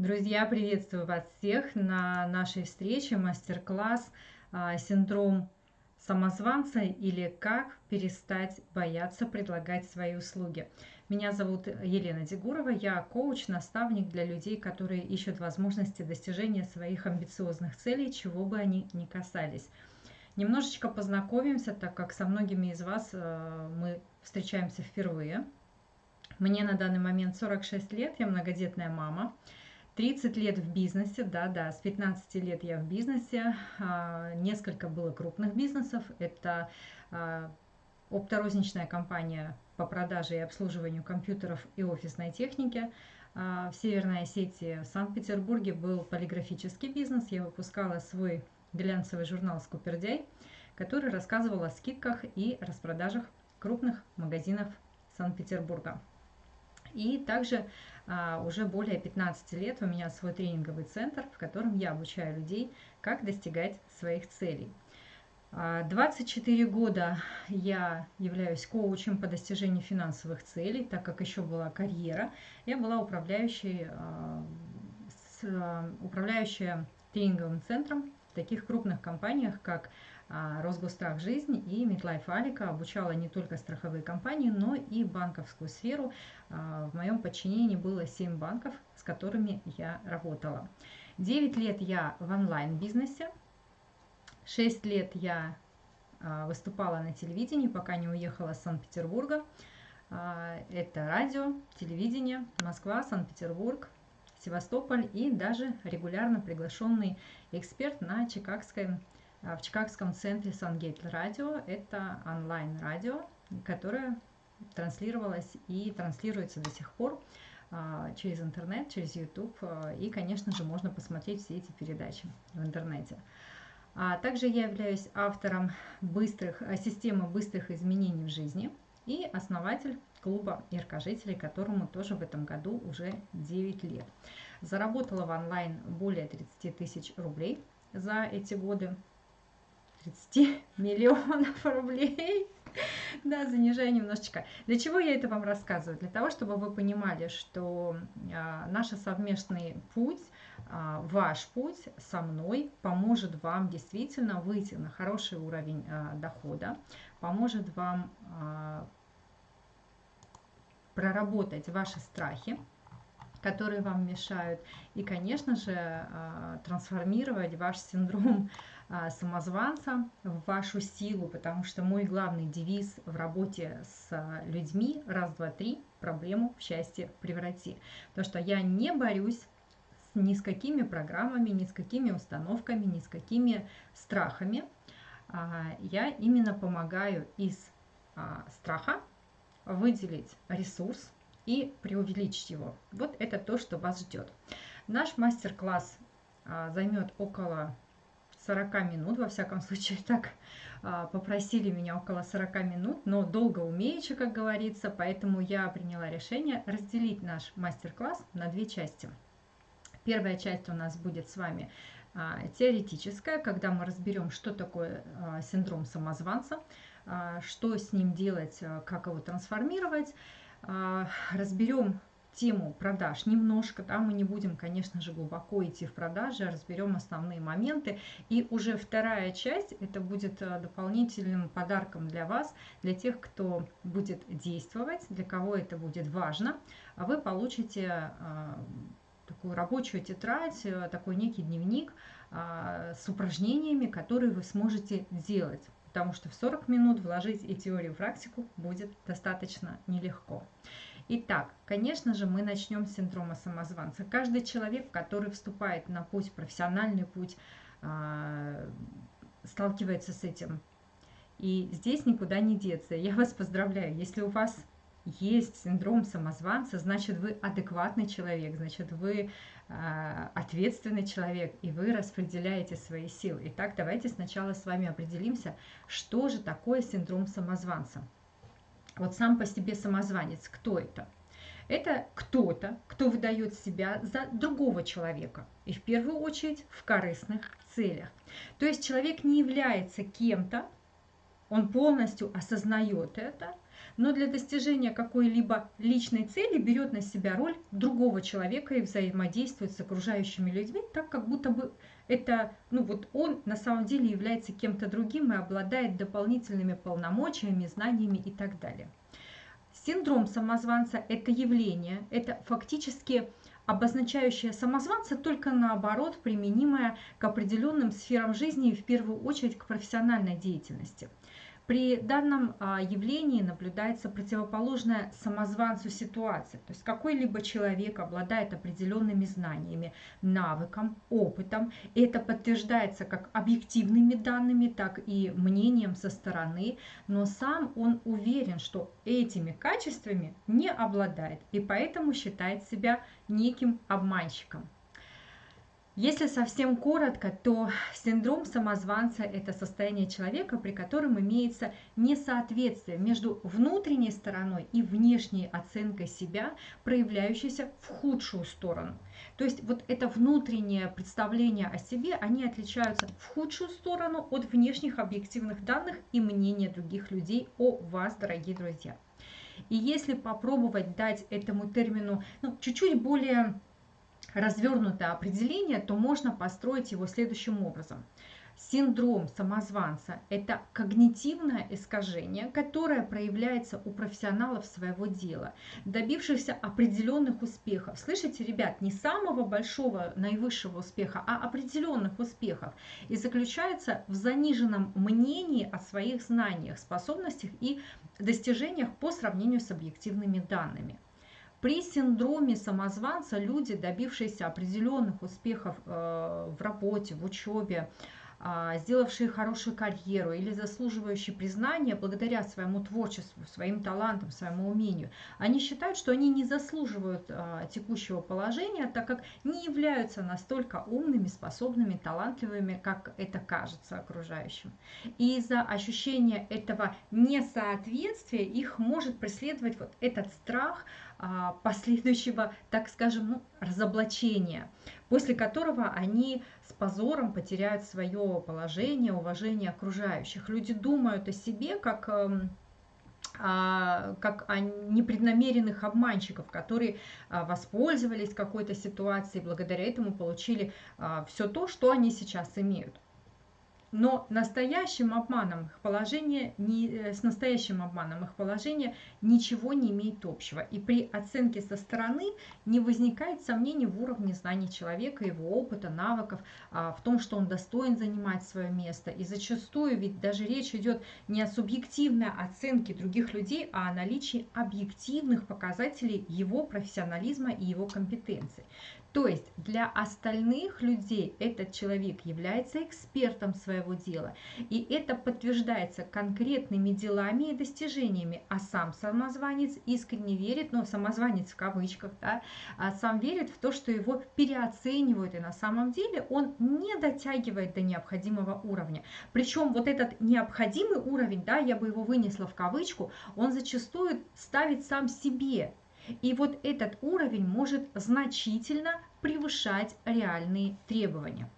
Друзья, приветствую вас всех на нашей встрече мастер-класс а, «Синдром самозванца» или «Как перестать бояться предлагать свои услуги». Меня зовут Елена Дегурова, я коуч, наставник для людей, которые ищут возможности достижения своих амбициозных целей, чего бы они ни касались. Немножечко познакомимся, так как со многими из вас а, мы встречаемся впервые. Мне на данный момент 46 лет, я многодетная мама. 30 лет в бизнесе, да-да, с 15 лет я в бизнесе. А, несколько было крупных бизнесов. Это а, опторозничная компания по продаже и обслуживанию компьютеров и офисной техники. А, в Северной Осетии, в Санкт-Петербурге был полиграфический бизнес. Я выпускала свой глянцевый журнал «Скупердяй», который рассказывал о скидках и распродажах крупных магазинов Санкт-Петербурга. И также а, уже более 15 лет у меня свой тренинговый центр, в котором я обучаю людей, как достигать своих целей. 24 а, года я являюсь коучем по достижению финансовых целей, так как еще была карьера. Я была управляющей, а, с, управляющая тренинговым центром в таких крупных компаниях, как а, Росгострах жизнь и Медлайф Алика обучала не только страховые компании, но и банковскую сферу. А, в моем подчинении было 7 банков, с которыми я работала. 9 лет я в онлайн-бизнесе, 6 лет я а, выступала на телевидении, пока не уехала с Санкт-Петербурга. Это радио, телевидение, Москва, Санкт-Петербург, Севастополь и даже регулярно приглашенный эксперт на Чикагской а, в Чикагском центре Сангейт Радио. Это онлайн-радио, которое транслировалось и транслируется до сих пор а, через интернет, через YouTube. А, и, конечно же, можно посмотреть все эти передачи в интернете. А также я являюсь автором быстрых, системы быстрых изменений в жизни и основатель клуба яркожителей, которому тоже в этом году уже 9 лет. Заработала в онлайн более 30 тысяч рублей за эти годы. 30 миллионов рублей. Да, занижаю немножечко. Для чего я это вам рассказываю? Для того, чтобы вы понимали, что а, наш совместный путь, а, ваш путь со мной поможет вам действительно выйти на хороший уровень а, дохода, поможет вам а, проработать ваши страхи, которые вам мешают, и, конечно же, трансформировать ваш синдром самозванца в вашу силу, потому что мой главный девиз в работе с людьми раз, два, три проблему в счастье преврати. Потому что я не борюсь ни с какими программами, ни с какими установками, ни с какими страхами. А, я именно помогаю из страха выделить ресурс, и преувеличить его. Вот это то, что вас ждет. Наш мастер-класс а, займет около 40 минут, во всяком случае так а, попросили меня около 40 минут, но долго умеючи, как говорится, поэтому я приняла решение разделить наш мастер-класс на две части. Первая часть у нас будет с вами а, теоретическая, когда мы разберем, что такое синдром самозванца, что с ним делать, как его трансформировать, а, разберем тему продаж немножко, да, мы не будем, конечно же, глубоко идти в продажи, а разберем основные моменты. И уже вторая часть, это будет а, дополнительным подарком для вас, для тех, кто будет действовать, для кого это будет важно. А вы получите а, такую рабочую тетрадь, такой некий дневник с упражнениями, которые вы сможете делать потому что в 40 минут вложить и теорию, и практику будет достаточно нелегко. Итак, конечно же, мы начнем с синдрома самозванца. Каждый человек, который вступает на путь, профессиональный путь, а, сталкивается с этим. И здесь никуда не деться. Я вас поздравляю, если у вас есть синдром самозванца, значит вы адекватный человек, значит вы э, ответственный человек, и вы распределяете свои силы. Итак, давайте сначала с вами определимся, что же такое синдром самозванца. Вот сам по себе самозванец, кто это? Это кто-то, кто выдает себя за другого человека. И в первую очередь в корыстных целях. То есть человек не является кем-то, он полностью осознает это – но для достижения какой-либо личной цели берет на себя роль другого человека и взаимодействует с окружающими людьми, так как будто бы это, ну вот он на самом деле является кем-то другим и обладает дополнительными полномочиями, знаниями и так далее. Синдром самозванца – это явление, это фактически обозначающее самозванца, только наоборот, применимое к определенным сферам жизни и в первую очередь к профессиональной деятельности – при данном а, явлении наблюдается противоположная самозванцу ситуация. То есть какой-либо человек обладает определенными знаниями, навыком, опытом. Это подтверждается как объективными данными, так и мнением со стороны. Но сам он уверен, что этими качествами не обладает. И поэтому считает себя неким обманщиком. Если совсем коротко, то синдром самозванца – это состояние человека, при котором имеется несоответствие между внутренней стороной и внешней оценкой себя, проявляющейся в худшую сторону. То есть вот это внутреннее представление о себе, они отличаются в худшую сторону от внешних объективных данных и мнения других людей о вас, дорогие друзья. И если попробовать дать этому термину ну, чуть-чуть более развернутое определение, то можно построить его следующим образом. Синдром самозванца – это когнитивное искажение, которое проявляется у профессионалов своего дела, добившихся определенных успехов. Слышите, ребят, не самого большого, наивысшего успеха, а определенных успехов. И заключается в заниженном мнении о своих знаниях, способностях и достижениях по сравнению с объективными данными. При синдроме самозванца люди, добившиеся определенных успехов э, в работе, в учебе, а, сделавшие хорошую карьеру или заслуживающие признания благодаря своему творчеству, своим талантам, своему умению, они считают, что они не заслуживают а, текущего положения, так как не являются настолько умными, способными, талантливыми, как это кажется окружающим. И из-за ощущения этого несоответствия их может преследовать вот этот страх последующего, так скажем, ну, разоблачения, после которого они с позором потеряют свое положение, уважение окружающих. Люди думают о себе как эм, а, как о непреднамеренных обманщиков, которые а, воспользовались какой-то ситуацией, благодаря этому получили все то, что они сейчас имеют. Но настоящим обманом их положение не, э, с настоящим обманом их положение ничего не имеет общего. И при оценке со стороны не возникает сомнений в уровне знаний человека, его опыта, навыков, а, в том, что он достоин занимать свое место. И зачастую ведь даже речь идет не о субъективной оценке других людей, а о наличии объективных показателей его профессионализма и его компетенции. То есть для остальных людей этот человек является экспертом своего дела, и это подтверждается конкретными делами и достижениями, а сам самозванец искренне верит, ну самозванец в кавычках, да, а сам верит в то, что его переоценивают, и на самом деле он не дотягивает до необходимого уровня. Причем вот этот необходимый уровень, да, я бы его вынесла в кавычку, он зачастую ставит сам себе и вот этот уровень может значительно превышать реальные требования.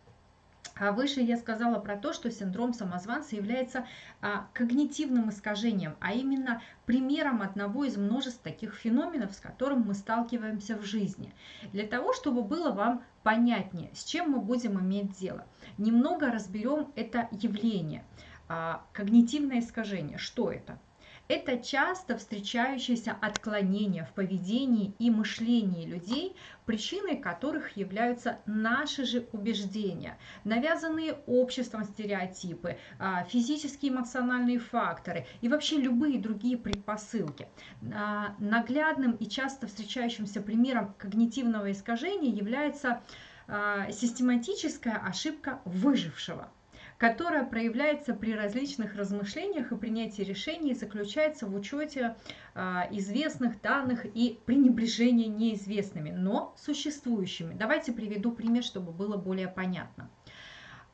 А выше я сказала про то, что синдром самозванца является а, когнитивным искажением, а именно примером одного из множеств таких феноменов, с которым мы сталкиваемся в жизни. Для того, чтобы было вам понятнее, с чем мы будем иметь дело, немного разберем это явление. А, когнитивное искажение. Что это? Это часто встречающееся отклонение в поведении и мышлении людей, причиной которых являются наши же убеждения, навязанные обществом стереотипы, а, физические эмоциональные факторы и вообще любые другие предпосылки. А, наглядным и часто встречающимся примером когнитивного искажения является а, систематическая ошибка выжившего – которая проявляется при различных размышлениях и принятии решений заключается в учете а, известных данных и пренебрежении неизвестными, но существующими. Давайте приведу пример, чтобы было более понятно.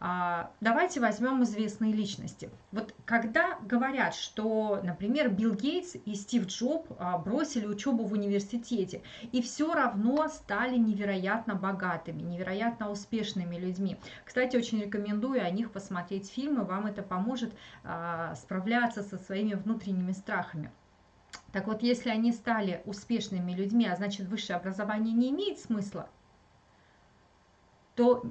А, давайте возьмем известные личности. Вот когда говорят, что, например, Билл Гейтс и Стив Джоб а, бросили учебу в университете и все равно стали невероятно богатыми, невероятно успешными людьми. Кстати, очень рекомендую о них посмотреть фильмы, вам это поможет а, справляться со своими внутренними страхами. Так вот, если они стали успешными людьми, а значит высшее образование не имеет смысла, то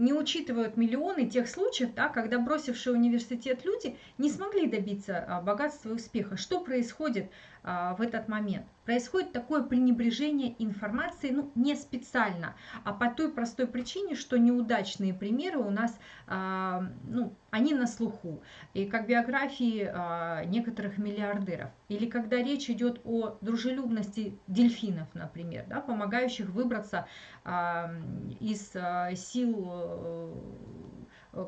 не учитывают миллионы тех случаев, да, когда бросившие университет люди не смогли добиться а, богатства и успеха. Что происходит в этот момент? Происходит такое пренебрежение информацией, ну, не специально, а по той простой причине, что неудачные примеры у нас, а, ну, они на слуху. И как биографии а, некоторых миллиардеров. Или когда речь идет о дружелюбности дельфинов, например, да, помогающих выбраться а, из а, сил Э,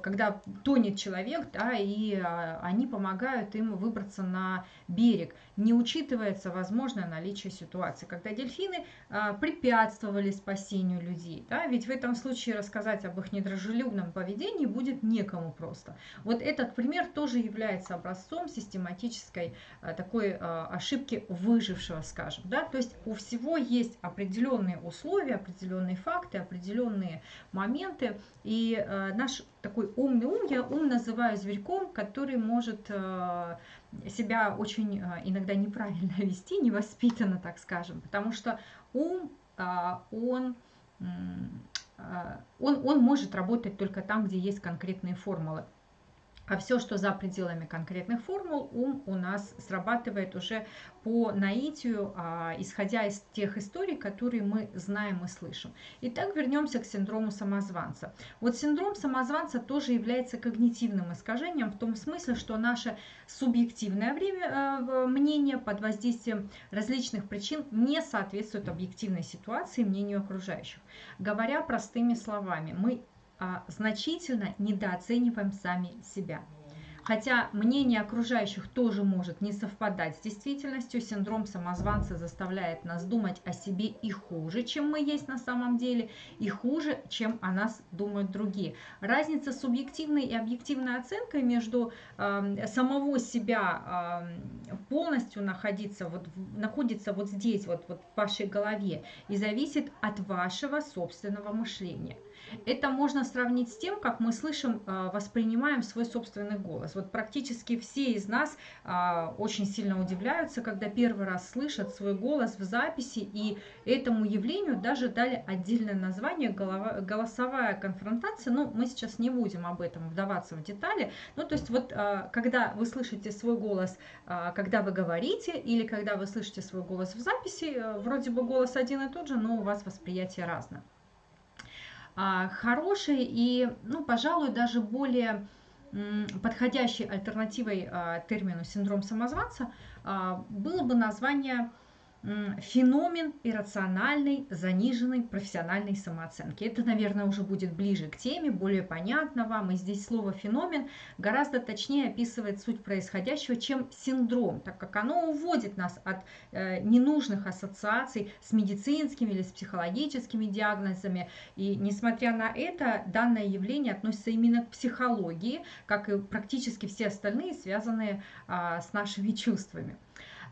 когда тонет человек, да, и а, они помогают им выбраться на берег. Не учитывается возможное наличие ситуации, когда дельфины а, препятствовали спасению людей. Да, ведь в этом случае рассказать об их недружелюбном поведении будет некому просто. Вот этот пример тоже является образцом систематической такой ошибки выжившего, скажем. Да? То есть у всего есть определенные условия, определенные факты, определенные моменты, и наш такой умный ум, я ум называю зверьком, который может э, себя очень э, иногда неправильно вести, невоспитанно, так скажем, потому что ум, э, он, он, он может работать только там, где есть конкретные формулы. А все, что за пределами конкретных формул, ум у нас срабатывает уже по наитию, а, исходя из тех историй, которые мы знаем и слышим. Итак, вернемся к синдрому самозванца. Вот синдром самозванца тоже является когнитивным искажением в том смысле, что наше субъективное время, э, мнение под воздействием различных причин не соответствует объективной ситуации мнению окружающих. Говоря простыми словами, мы значительно недооцениваем сами себя. Хотя мнение окружающих тоже может не совпадать с действительностью, синдром самозванца заставляет нас думать о себе и хуже, чем мы есть на самом деле, и хуже, чем о нас думают другие. Разница субъективной и объективной оценкой между э, самого себя э, полностью находиться вот, находится вот здесь, вот, вот в вашей голове, и зависит от вашего собственного мышления. Это можно сравнить с тем, как мы слышим, а, воспринимаем свой собственный голос. Вот практически все из нас а, очень сильно удивляются, когда первый раз слышат свой голос в записи, и этому явлению даже дали отдельное название голосовая конфронтация. Ну, мы сейчас не будем об этом вдаваться в детали. Ну, то есть вот а, когда вы слышите свой голос, когда вы говорите, или когда вы слышите свой голос в записи, э, вроде бы голос один и тот же, но у вас восприятие разное. А, хорошей и, ну, пожалуй, даже более подходящей альтернативой а, термину синдром самозванца а, было бы название феномен иррациональной, заниженной профессиональной самооценки. Это, наверное, уже будет ближе к теме, более понятно вам. И здесь слово феномен гораздо точнее описывает суть происходящего, чем синдром, так как оно уводит нас от э, ненужных ассоциаций с медицинскими или с психологическими диагнозами. И несмотря на это, данное явление относится именно к психологии, как и практически все остальные, связанные а, с нашими чувствами.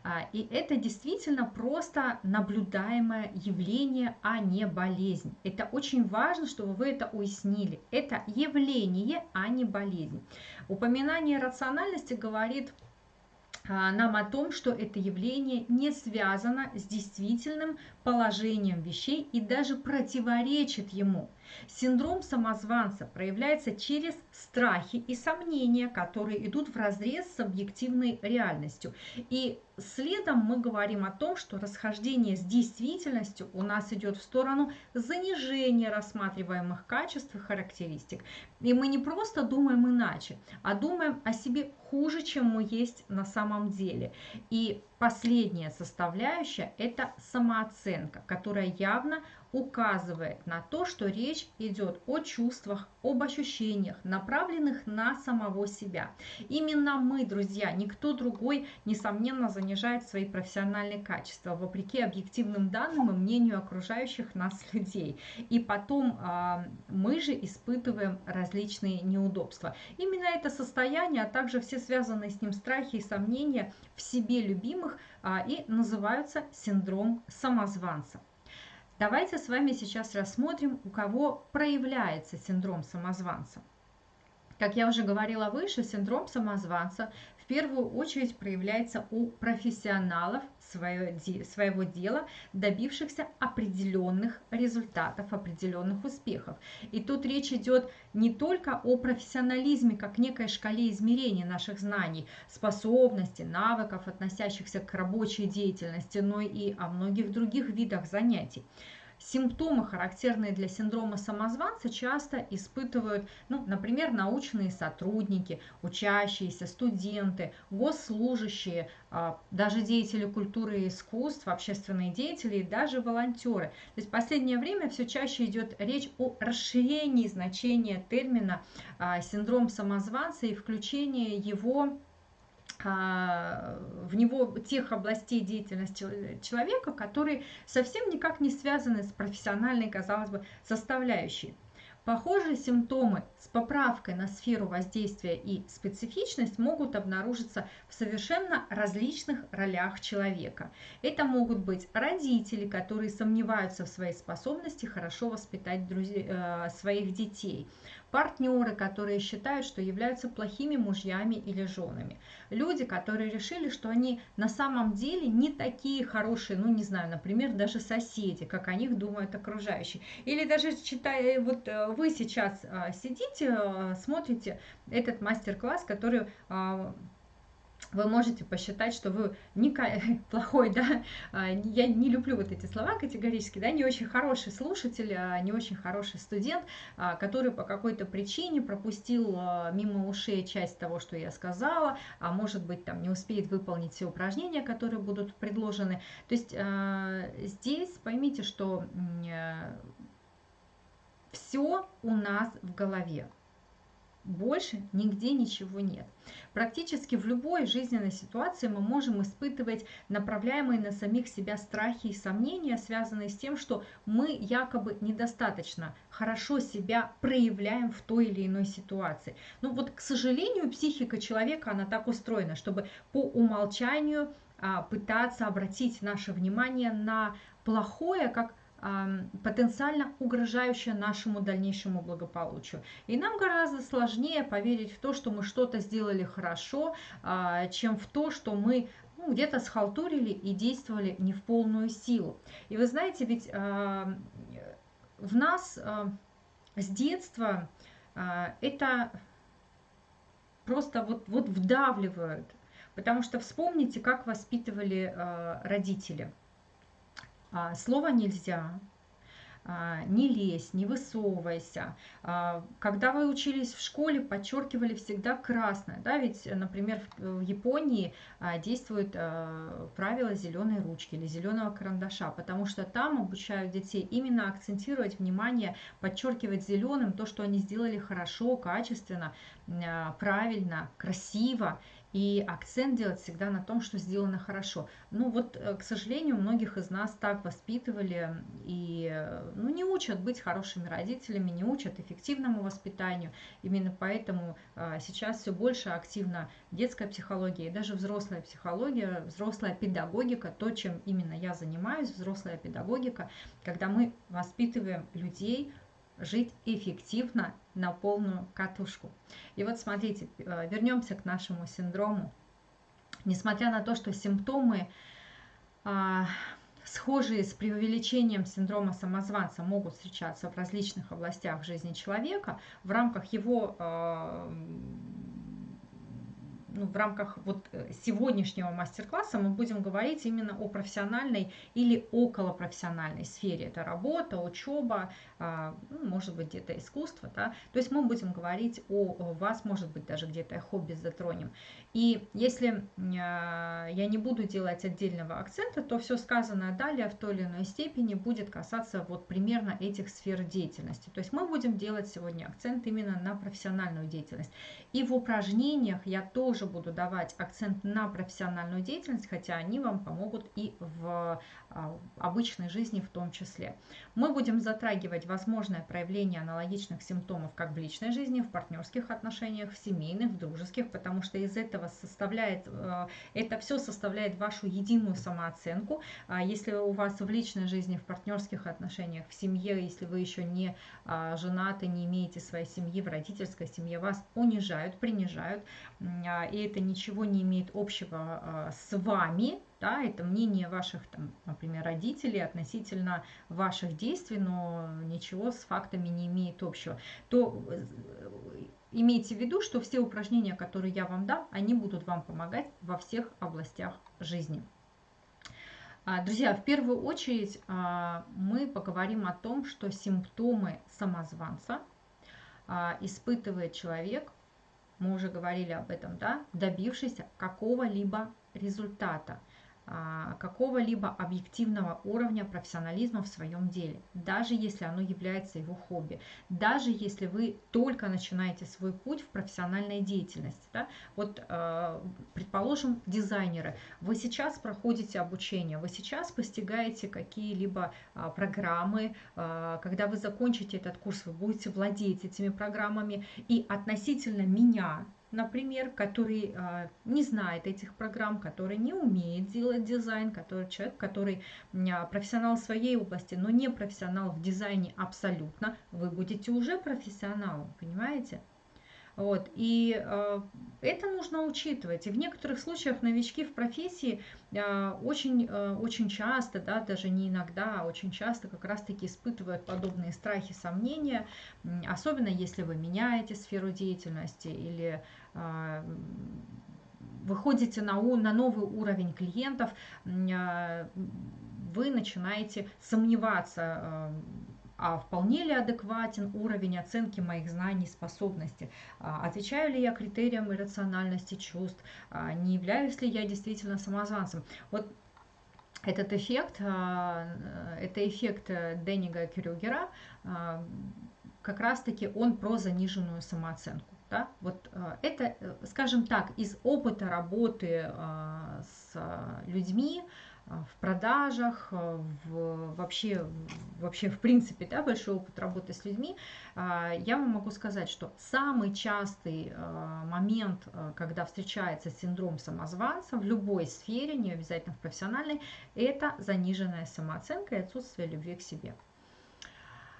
А, и это действительно просто наблюдаемое явление, а не болезнь. Это очень важно, чтобы вы это уяснили. Это явление, а не болезнь. Упоминание рациональности говорит а, нам о том, что это явление не связано с действительным положением вещей и даже противоречит ему. Синдром самозванца проявляется через страхи и сомнения, которые идут в разрез с объективной реальностью. И следом мы говорим о том, что расхождение с действительностью у нас идет в сторону занижения рассматриваемых качеств и характеристик. И мы не просто думаем иначе, а думаем о себе хуже, чем мы есть на самом деле. И последняя составляющая – это самооценка, которая явно указывает на то, что речь идет о чувствах, об ощущениях, направленных на самого себя. Именно мы, друзья, никто другой, несомненно, занижает свои профессиональные качества, вопреки объективным данным и мнению окружающих нас людей. И потом э, мы же испытываем различные неудобства. Именно это состояние, а также все связанные с ним страхи и сомнения в себе любимых э, и называются синдром самозванца. Давайте с вами сейчас рассмотрим, у кого проявляется синдром самозванца. Как я уже говорила выше, синдром самозванца в первую очередь проявляется у профессионалов своего дела, добившихся определенных результатов, определенных успехов. И тут речь идет не только о профессионализме, как некой шкале измерения наших знаний, способностей, навыков, относящихся к рабочей деятельности, но и о многих других видах занятий. Симптомы, характерные для синдрома самозванца, часто испытывают, ну, например, научные сотрудники, учащиеся, студенты, госслужащие, а, даже деятели культуры и искусств, общественные деятели и даже волонтеры. То есть в последнее время все чаще идет речь о расширении значения термина а, синдром самозванца и включении его в него тех областей деятельности человека, которые совсем никак не связаны с профессиональной, казалось бы, составляющей. Похожие симптомы с поправкой на сферу воздействия и специфичность могут обнаружиться в совершенно различных ролях человека. Это могут быть родители, которые сомневаются в своей способности хорошо воспитать друзей, э, своих детей, партнеры, которые считают, что являются плохими мужьями или женами, люди, которые решили, что они на самом деле не такие хорошие, ну не знаю, например, даже соседи, как о них думают окружающие, или даже читая, вот э, вы сейчас а, сидите, а, смотрите этот мастер-класс, который а, вы можете посчитать, что вы не плохой, да, а, я не люблю вот эти слова категорически, да, не очень хороший слушатель, а, не очень хороший студент, а, который по какой-то причине пропустил мимо ушей часть того, что я сказала, а может быть там не успеет выполнить все упражнения, которые будут предложены. То есть здесь поймите, что все у нас в голове. Больше нигде ничего нет. Практически в любой жизненной ситуации мы можем испытывать направляемые на самих себя страхи и сомнения, связанные с тем, что мы якобы недостаточно хорошо себя проявляем в той или иной ситуации. Ну вот, к сожалению, психика человека, она так устроена, чтобы по умолчанию а, пытаться обратить наше внимание на плохое, как потенциально угрожающее нашему дальнейшему благополучию. И нам гораздо сложнее поверить в то, что мы что-то сделали хорошо, а, чем в то, что мы ну, где-то схалтурили и действовали не в полную силу. И вы знаете, ведь в нас с детства это просто вот, вот вдавливают. Потому что вспомните, как воспитывали родители – а, слово нельзя, а, не лезь, не высовывайся. А, когда вы учились в школе, подчеркивали всегда красное. Да? Ведь, например, в Японии действует правило зеленой ручки или зеленого карандаша, потому что там обучают детей именно акцентировать внимание, подчеркивать зеленым то, что они сделали хорошо, качественно, правильно, красиво и акцент делать всегда на том, что сделано хорошо. Ну вот, э, к сожалению, многих из нас так воспитывали и ну, не учат быть хорошими родителями, не учат эффективному воспитанию. Именно поэтому а, сейчас все больше активна детская психология и даже взрослая психология, взрослая педагогика, то, чем именно я занимаюсь, взрослая педагогика, когда мы воспитываем людей жить эффективно на полную катушку. И вот смотрите, э, вернемся к нашему синдрому. Несмотря на то, что симптомы а, схожие с преувеличением синдрома самозванца могут встречаться в различных областях жизни человека, в рамках его а, ну, в рамках вот э, сегодняшнего мастер-класса мы будем говорить именно о профессиональной или околопрофессиональной сфере. Это работа, учеба, может быть где-то искусство. Да? То есть мы будем говорить о вас, может быть даже где-то хобби затронем. И если а, я не буду делать отдельного акцента, то все сказанное далее в той или иной степени будет касаться вот примерно этих сфер деятельности. То есть мы будем делать сегодня акцент именно на профессиональную деятельность. И в упражнениях я тоже тоже буду давать акцент на профессиональную деятельность, хотя они вам помогут и в а, обычной жизни в том числе. Мы будем затрагивать возможное проявление аналогичных симптомов как в личной жизни, в партнерских отношениях, в семейных, в дружеских, потому что из этого составляет, э, это все составляет вашу единую самооценку. А если у вас в личной жизни, в партнерских отношениях, в семье, если вы еще не а, женаты, не имеете своей семьи, в родительской семье, вас унижают, принижают, и это ничего не имеет общего с вами, да, это мнение ваших, там, например, родителей относительно ваших действий, но ничего с фактами не имеет общего, то э, имейте в виду, что все упражнения, которые я вам дам, они будут вам помогать во всех областях жизни. А, друзья, в первую очередь а, мы поговорим о том, что симптомы самозванца а, испытывает человек, мы уже говорили об этом, да, добившись какого-либо результата – какого-либо объективного уровня профессионализма в своем деле, даже если оно является его хобби, даже если вы только начинаете свой путь в профессиональной деятельности. Да? Вот, а, предположим, дизайнеры, вы сейчас проходите обучение, вы сейчас постигаете какие-либо а, программы, когда вы закончите этот курс, вы будете владеть этими программами, и относительно меня, например, который э, не знает этих программ, который не умеет делать дизайн, который человек, который э, профессионал в своей области, но не профессионал в дизайне абсолютно, вы будете уже профессионалом, понимаете? Вот, и э, это нужно учитывать. И в некоторых случаях новички в профессии э, очень, э, очень часто, да, даже не иногда, а очень часто как раз-таки испытывают подобные страхи, сомнения, особенно если вы меняете сферу деятельности или выходите на, на новый уровень клиентов, э, вы начинаете сомневаться, э, а вполне ли адекватен уровень оценки моих знаний и способностей, а, отвечаю ли я критериям иррациональности чувств, а, не являюсь ли я действительно самозванцем. Вот этот эффект, а, это эффект Деннига Крюгера, как раз-таки он про заниженную самооценку. Да? Вот это, скажем так, из опыта работы с людьми, в продажах, в, вообще, вообще в принципе да, большой опыт работы с людьми, я вам могу сказать, что самый частый момент, когда встречается синдром самозванца в любой сфере, не обязательно в профессиональной, это заниженная самооценка и отсутствие любви к себе.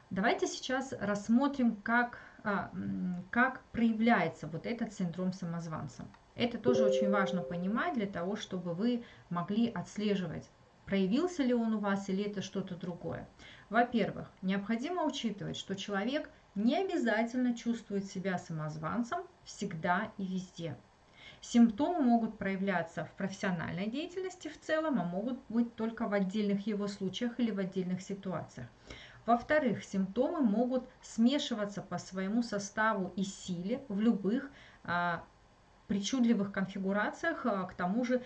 Давайте сейчас рассмотрим, как, как проявляется вот этот синдром самозванца. Это тоже очень важно понимать для того, чтобы вы могли отслеживать, проявился ли он у вас или это что-то другое. Во-первых, необходимо учитывать, что человек не обязательно чувствует себя самозванцем всегда и везде. Симптомы могут проявляться в профессиональной деятельности в целом, а могут быть только в отдельных его случаях или в отдельных ситуациях. Во-вторых, симптомы могут смешиваться по своему составу и силе в любых а, причудливых конфигурациях, а, к тому же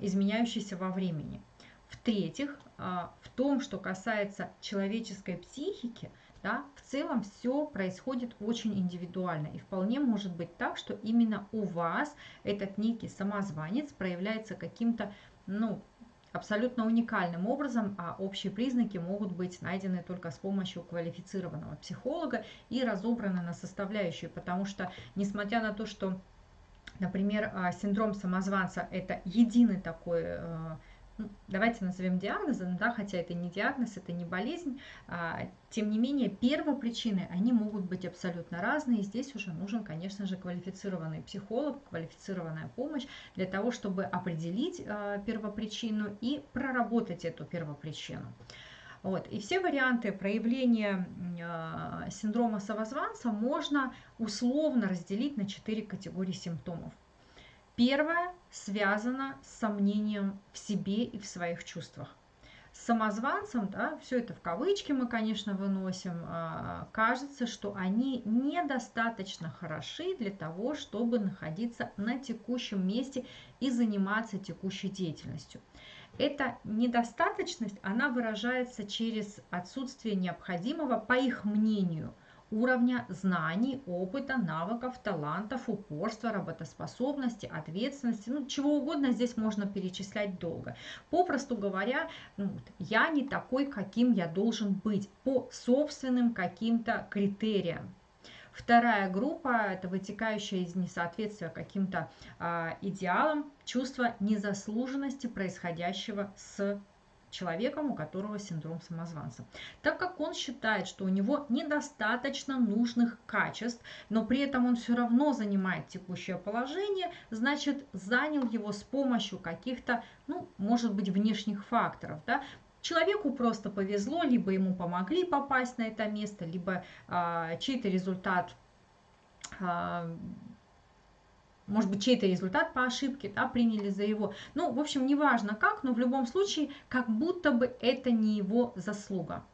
изменяющейся во времени. В-третьих, а, в том, что касается человеческой психики, да, в целом все происходит очень индивидуально. И вполне может быть так, что именно у вас этот некий самозванец проявляется каким-то, ну, абсолютно уникальным образом, а общие признаки могут быть найдены только с помощью квалифицированного психолога и разобраны на составляющие, потому что, несмотря на то, что Например, а, синдром самозванца – это единый такой, э, давайте назовем диагнозом, да, хотя это не диагноз, это не болезнь, а, тем не менее первопричины, они могут быть абсолютно разные, здесь уже нужен, конечно же, квалифицированный психолог, квалифицированная помощь для того, чтобы определить а, первопричину и проработать эту первопричину. Вот. И все варианты проявления э, синдрома самозванца можно условно разделить на четыре категории симптомов. Первое связано с сомнением в себе и в своих чувствах. С самозванцем, да, все это в кавычки мы, конечно, выносим, э, кажется, что они недостаточно хороши для того, чтобы находиться на текущем месте и заниматься текущей деятельностью. Эта недостаточность, она выражается через отсутствие необходимого, по их мнению, уровня знаний, опыта, навыков, талантов, упорства, работоспособности, ответственности, ну чего угодно здесь можно перечислять долго. Попросту говоря, ну, я не такой, каким я должен быть по собственным каким-то критериям. Вторая группа – это вытекающая из несоответствия каким-то э, идеалам, чувство незаслуженности происходящего с человеком, у которого синдром самозванца. Так как он считает, что у него недостаточно нужных качеств, но при этом он все равно занимает текущее положение, значит занял его с помощью каких-то, ну, может быть, внешних факторов. Да? Человеку просто повезло, либо ему помогли попасть на это место, либо а, чей-то результат а, может быть, чей-то результат по ошибке, да, приняли за его. Ну, в общем, неважно как, но в любом случае, как будто бы это не его заслуга.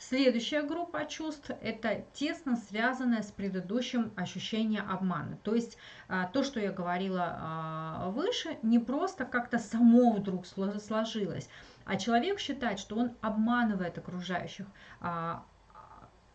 Следующая группа чувств – это тесно связанная с предыдущим ощущением обмана. То есть а, то, что я говорила а, выше, не просто как-то само вдруг сложилось, а человек считает, что он обманывает окружающих, а,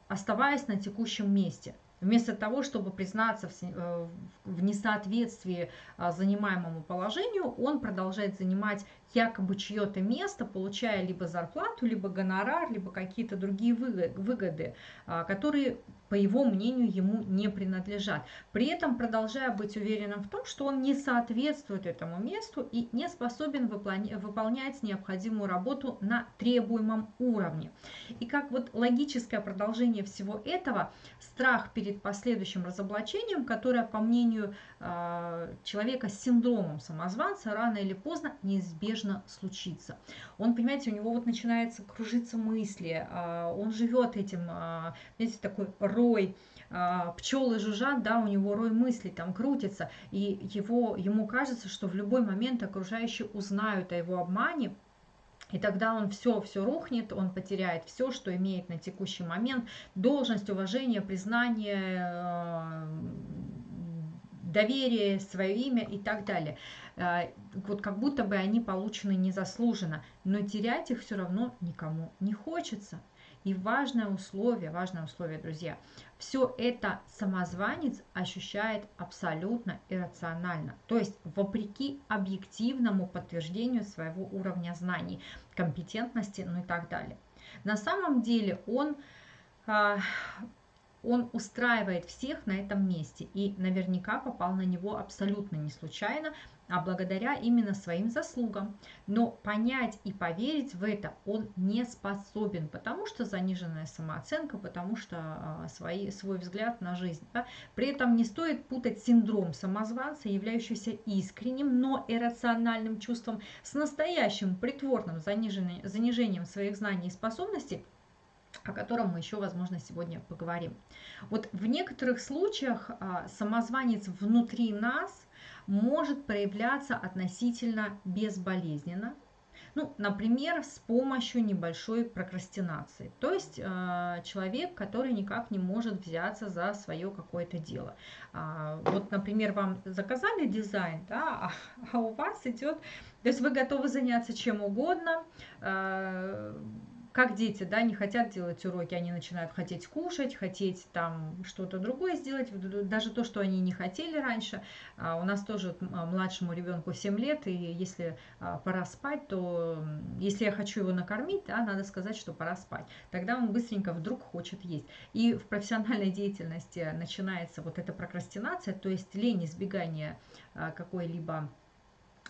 оставаясь на текущем месте – Вместо того, чтобы признаться в э, несоответствии а, занимаемому положению, он продолжает занимать якобы чье-то место, получая либо зарплату, либо гонорар, либо какие-то другие выгоды, а, которые, по его мнению, ему не принадлежат. При этом продолжая быть уверенным в том, что он не соответствует этому месту и не способен выполнять необходимую работу на требуемом уровне. И как вот логическое продолжение всего этого, страх перед последующим разоблачением, которое, по мнению а, человека с синдромом самозванца, рано или поздно неизбежно случится. Он, понимаете, у него вот начинается кружиться мысли, а, он живет этим, а, знаете, такой рой, а, пчелы жужжат, да, у него рой мыслей там крутится, и его, ему кажется, что в любой момент окружающие узнают о его обмане, и тогда он все, все рухнет, он потеряет все, что имеет на текущий момент, должность, уважение, признание, доверие, свое имя и так далее. А, вот как будто бы они получены незаслуженно, но терять их все равно никому не хочется. И важное условие, важное условие, друзья, все это самозванец ощущает абсолютно иррационально, то есть вопреки объективному подтверждению своего уровня знаний, компетентности, ну и так далее. На самом деле он а, он устраивает всех на этом месте и наверняка попал на него абсолютно не случайно, а благодаря именно своим заслугам. Но понять и поверить в это он не способен, потому что заниженная самооценка, потому что а, свои, свой взгляд на жизнь. Да? При этом не стоит путать синдром самозванца, являющийся искренним, но иррациональным чувством, с настоящим притворным занижением своих знаний и способностей, о котором мы еще, возможно, сегодня поговорим. Вот в некоторых случаях а, самозванец внутри нас может проявляться относительно безболезненно, ну, например, с помощью небольшой прокрастинации. То есть э, человек, который никак не может взяться за свое какое-то дело. А, вот, например, вам заказали дизайн, да, а, а у вас идет, то есть вы готовы заняться чем угодно, э, как дети, да, не хотят делать уроки, они начинают хотеть кушать, хотеть там что-то другое сделать, даже то, что они не хотели раньше. А у нас тоже а, младшему ребенку 7 лет, и если а, пора спать, то если я хочу его накормить, да, надо сказать, что пора спать. Тогда он быстренько вдруг хочет есть. И в профессиональной деятельности начинается вот эта прокрастинация, то есть лень, избегание какой-либо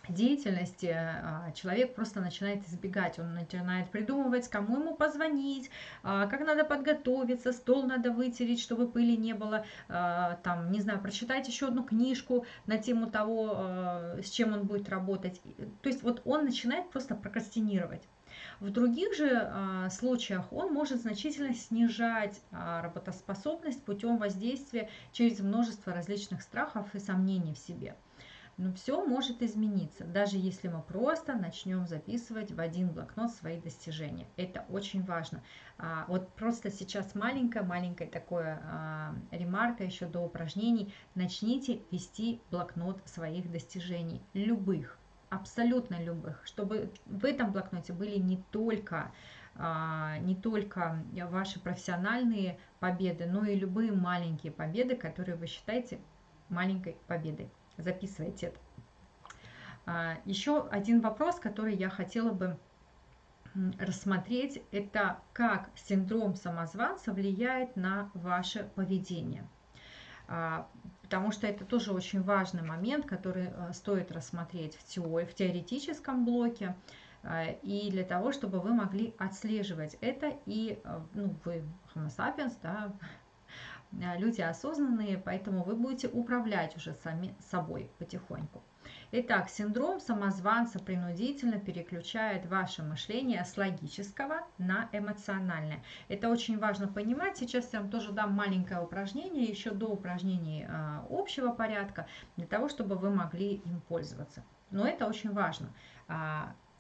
деятельности а, человек просто начинает избегать, он начинает придумывать, кому ему позвонить, а, как надо подготовиться, стол надо вытереть, чтобы пыли не было, а, там, не знаю, прочитать еще одну книжку на тему того, с чем он будет работать. То есть вот он начинает просто прокрастинировать. В других же случаях он может значительно снижать работоспособность путем воздействия через множество различных страхов и сомнений в себе. Но все может измениться, даже если мы просто начнем записывать в один блокнот свои достижения. Это очень важно. А, вот просто сейчас маленькая-маленькая такое а, ремарка еще до упражнений. Начните вести блокнот своих достижений, любых, абсолютно любых, чтобы в этом блокноте были не только а, не только ваши профессиональные победы, но и любые маленькие победы, которые вы считаете маленькой победой. Записывайте. А, еще один вопрос, который я хотела бы рассмотреть, это как синдром самозванца влияет на ваше поведение. А, потому что это тоже очень важный момент, который э, стоит рассмотреть в, теории, в теоретическом блоке, а, и для того, чтобы вы могли отслеживать это, и ну, вы homo sapiens, да, люди осознанные, поэтому вы будете управлять уже сами собой потихоньку. Итак, синдром самозванца принудительно переключает ваше мышление с логического на эмоциональное. Это очень важно понимать. Сейчас я вам тоже дам маленькое упражнение, еще до упражнений э, общего порядка, для того, чтобы вы могли им пользоваться. Но это очень важно.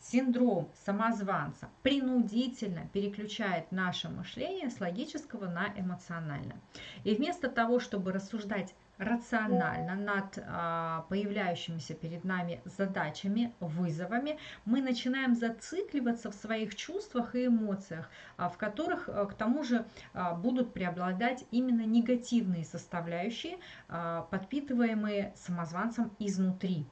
А, синдром самозванца принудительно переключает наше мышление с логического на эмоциональное. И вместо того, чтобы рассуждать рационально над а, появляющимися перед нами задачами, вызовами, мы начинаем зацикливаться в своих чувствах и эмоциях, а, в которых а, к тому же будут преобладать именно негативные составляющие, подпитываемые самозванцем изнутри.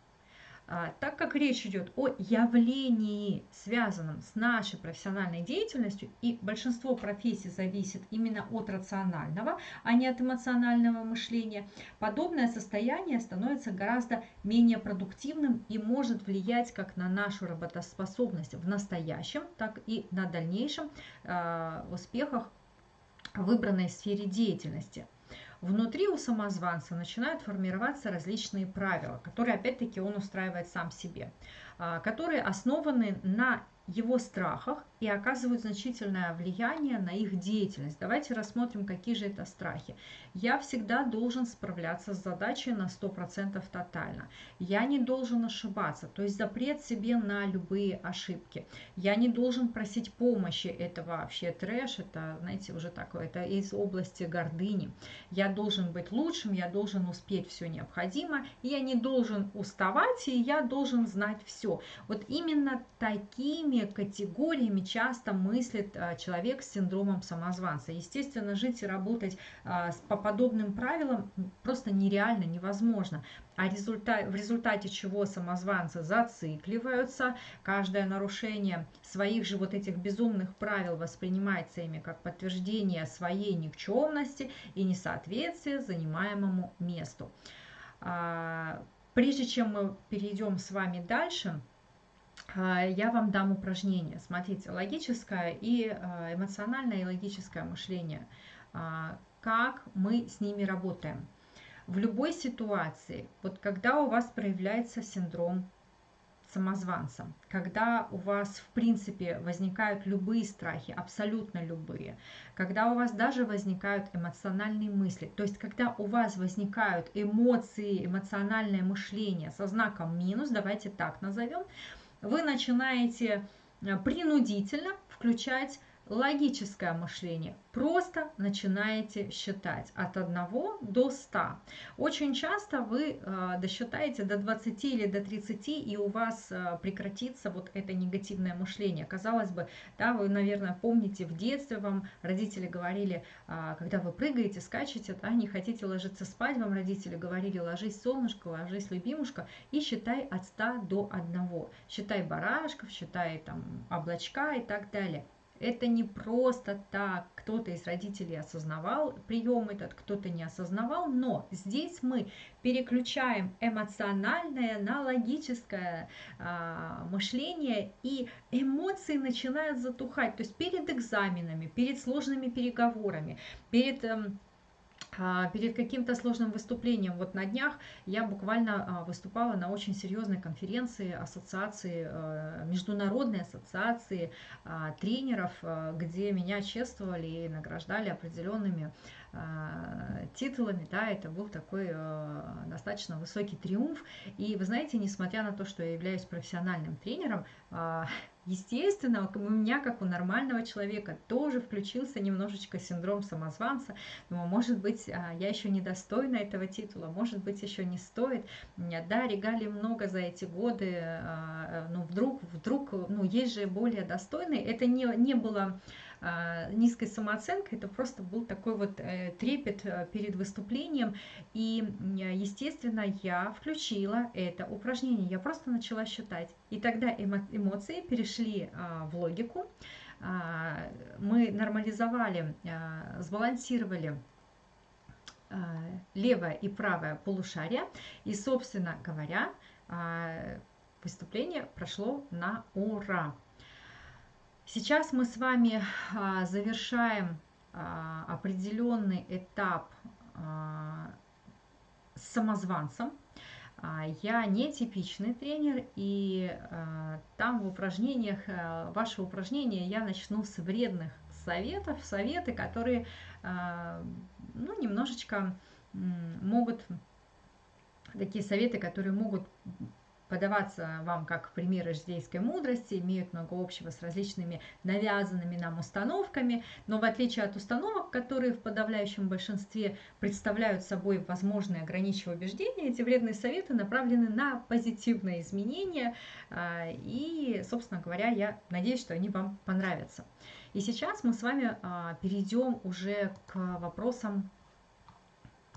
А, так как речь идет о явлении, связанном с нашей профессиональной деятельностью, и большинство профессий зависит именно от рационального, а не от эмоционального мышления, подобное состояние становится гораздо менее продуктивным и может влиять как на нашу работоспособность в настоящем, так и на дальнейшем э, успехах в выбранной сфере деятельности. Внутри у самозванца начинают формироваться различные правила, которые опять-таки он устраивает сам себе, а, которые основаны на его страхах и оказывают значительное влияние на их деятельность. Давайте рассмотрим, какие же это страхи. Я всегда должен справляться с задачей на 100% тотально. Я не должен ошибаться, то есть запрет себе на любые ошибки. Я не должен просить помощи, это вообще трэш, это, знаете, уже такое, это из области гордыни. Я должен быть лучшим, я должен успеть все необходимое, я не должен уставать, и я должен знать все. Вот именно такими категориями часто мыслит а, человек с синдромом самозванца. Естественно, жить и работать а, по подобным правилам просто нереально, невозможно. А результат, в результате чего самозванцы зацикливаются, каждое нарушение своих же вот этих безумных правил воспринимается ими как подтверждение своей никчемности и несоответствия занимаемому месту. А, прежде чем мы перейдем с вами дальше, я вам дам упражнение. Смотрите, логическое и а, эмоциональное и логическое мышление. А, как мы с ними работаем. В любой ситуации, вот когда у вас проявляется синдром самозванца, когда у вас в принципе возникают любые страхи, абсолютно любые, когда у вас даже возникают эмоциональные мысли, то есть когда у вас возникают эмоции, эмоциональное мышление со знаком минус, давайте так назовем, вы начинаете э, принудительно включать логическое мышление. Просто начинаете считать от 1 до 100. Очень часто вы э, досчитаете до 20 или до 30, и у вас э, прекратится вот это негативное мышление. Казалось бы, да, вы, наверное, помните, в детстве вам родители говорили, э, когда вы прыгаете, скачете, да, не хотите ложиться спать, вам родители говорили, ложись, солнышко, ложись, любимушка, и считай от 100 до 1. Считай барашков, считай там облачка и так далее. Это не просто так. Кто-то из родителей осознавал прием этот, кто-то не осознавал, но здесь мы переключаем эмоциональное на логическое а, мышление, и эмоции начинают затухать. То есть перед экзаменами, перед сложными переговорами, перед... Эм, перед каким-то сложным выступлением. Вот на днях я буквально а, выступала на очень серьезной конференции ассоциации, а, международной ассоциации тренеров, где меня чествовали и награждали определенными титулами, да, это был такой достаточно высокий триумф. И вы знаете, несмотря на то, что я являюсь профессиональным тренером, естественно, у меня, как у нормального человека, тоже включился немножечко синдром самозванца. Думаю, может быть, я еще недостойна этого титула, может быть, еще не стоит. Да, регалий много за эти годы, но вдруг, вдруг, ну, есть же более достойные. Это не, не было низкой самооценкой, это просто был такой вот э, трепет э, перед выступлением. И, естественно, я включила это упражнение, я просто начала считать. И тогда эмоции перешли в логику, мы нормализовали, сбалансировали левое и правое полушарие. И, собственно говоря, выступление прошло на ура. Сейчас мы с вами а, завершаем а, определенный этап а, с самозванцем. Я не типичный тренер, и там в упражнениях, ваши упражнения я начну с вредных советов, советы, которые ну, немножечко могут, такие советы, которые могут подаваться вам как примеры житейской мудрости, имеют много общего с различными навязанными нам установками, но в отличие от установок, которые в подавляющем большинстве представляют собой возможные ограничивающие убеждения, эти вредные советы направлены на позитивные изменения, а, и, собственно говоря, я надеюсь, что они вам понравятся. И сейчас мы с вами а, перейдем уже к вопросам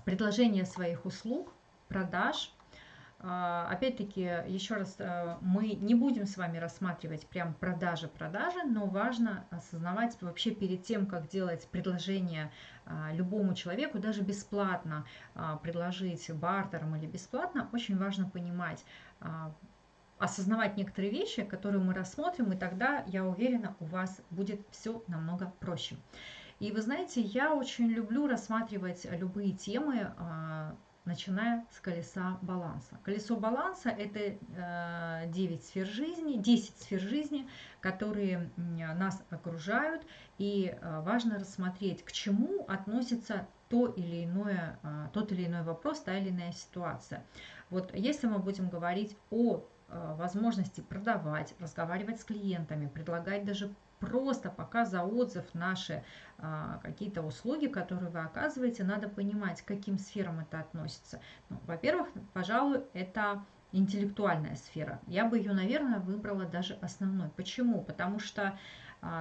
предложения своих услуг, продаж – опять-таки, еще раз, э, мы не будем с вами рассматривать прям продажи-продажи, но важно осознавать вообще перед тем, как делать предложение а, любому человеку, даже бесплатно а, предложить бартером или бесплатно, очень важно понимать, осознавать некоторые вещи, которые мы рассмотрим, и тогда, я уверена, у вас будет все намного проще. И вы знаете, я очень люблю рассматривать любые темы начиная с колеса баланса. Колесо баланса – это 9 э, сфер жизни, 10 сфер жизни, которые нас окружают, и э, важно рассмотреть, к чему относится то или иное, э, тот или иной вопрос, та или иная ситуация. Вот если мы будем говорить о возможности продавать, разговаривать с клиентами, предлагать даже просто пока за отзыв наши а, какие-то услуги, которые вы оказываете, надо понимать, к каким сферам это относится. Ну, во-первых, пожалуй, это интеллектуальная сфера. Я бы ее, наверное, выбрала даже основной. Почему? Потому что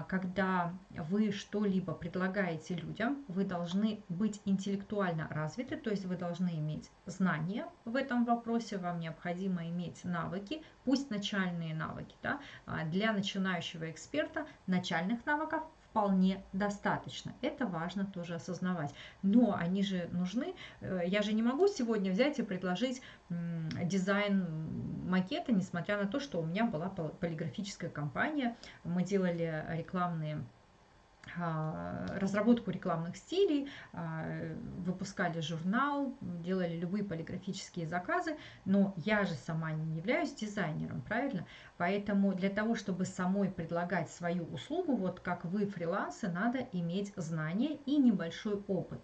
когда вы что-либо предлагаете людям, вы должны быть интеллектуально развиты, то есть вы должны иметь знания в этом вопросе, вам необходимо иметь навыки, пусть начальные навыки. Да? А, для начинающего эксперта начальных навыков вполне достаточно. Это важно тоже осознавать. Но они же нужны. Э, я же не могу сегодня взять и предложить дизайн макета, несмотря на то, что у меня была полиграфическая компания. Мы делали рекламные разработку рекламных стилей, а, выпускали журнал, делали любые полиграфические заказы, но я же сама не являюсь дизайнером, правильно? Поэтому для того, чтобы самой предлагать свою услугу, вот как вы фрилансы, надо иметь знания и небольшой опыт.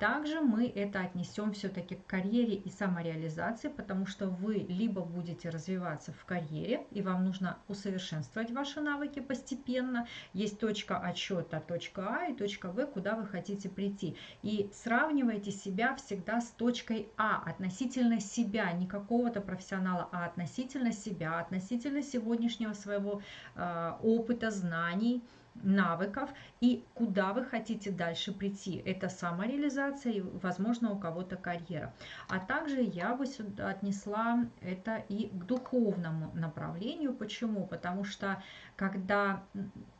Также мы это отнесем все-таки к карьере и самореализации, потому что вы либо будете развиваться в карьере, и вам нужно усовершенствовать ваши навыки постепенно. Есть точка отсчета, точка А и точка В, куда вы хотите прийти. И сравнивайте себя всегда с точкой А относительно себя, не какого-то профессионала, а относительно себя, относительно сегодняшнего своего э, опыта, знаний, навыков и куда вы хотите дальше прийти. Это самореализация и, возможно, у кого-то карьера. А также я бы сюда отнесла это и к духовному направлению. Почему? Потому что когда